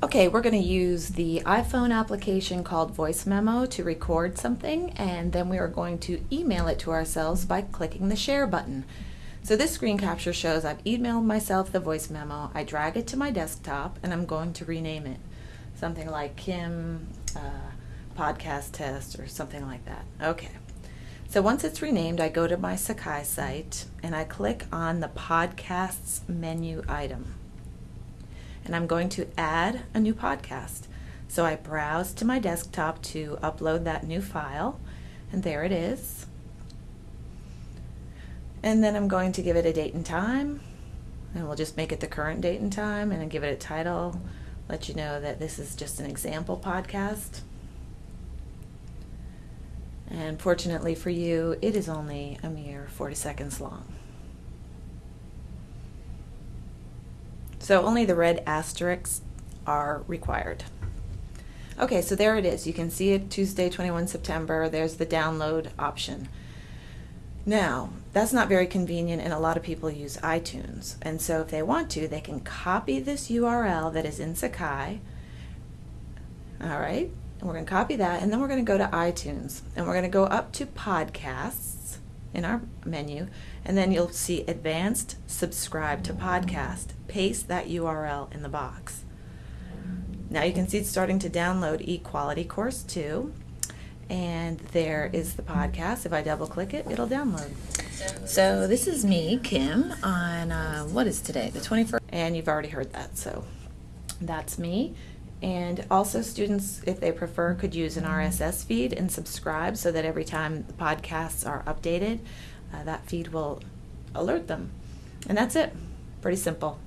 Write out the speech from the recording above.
Okay, we're going to use the iPhone application called Voice Memo to record something, and then we are going to email it to ourselves by clicking the share button. So this screen capture shows I've emailed myself the voice memo, I drag it to my desktop, and I'm going to rename it. Something like Kim uh, Podcast Test or something like that. Okay. So once it's renamed, I go to my Sakai site and I click on the Podcasts menu item and I'm going to add a new podcast. So I browse to my desktop to upload that new file, and there it is. And then I'm going to give it a date and time, and we'll just make it the current date and time, and give it a title, let you know that this is just an example podcast. And fortunately for you, it is only a mere 40 seconds long. So only the red asterisks are required. Okay, so there it is. You can see it Tuesday, 21 September. There's the download option. Now, that's not very convenient, and a lot of people use iTunes. And so, if they want to, they can copy this URL that is in Sakai. All right, and we're going to copy that, and then we're going to go to iTunes, and we're going to go up to Podcasts in our menu, and then you'll see Advanced Subscribe to Podcast. Paste that URL in the box. Now you can see it's starting to download Equality Course 2, and there is the podcast. If I double click it, it'll download. So this is me, Kim, on uh, what is today, the 21st, and you've already heard that, so that's me. And also, students, if they prefer, could use an RSS feed and subscribe so that every time the podcasts are updated, uh, that feed will alert them. And that's it. Pretty simple.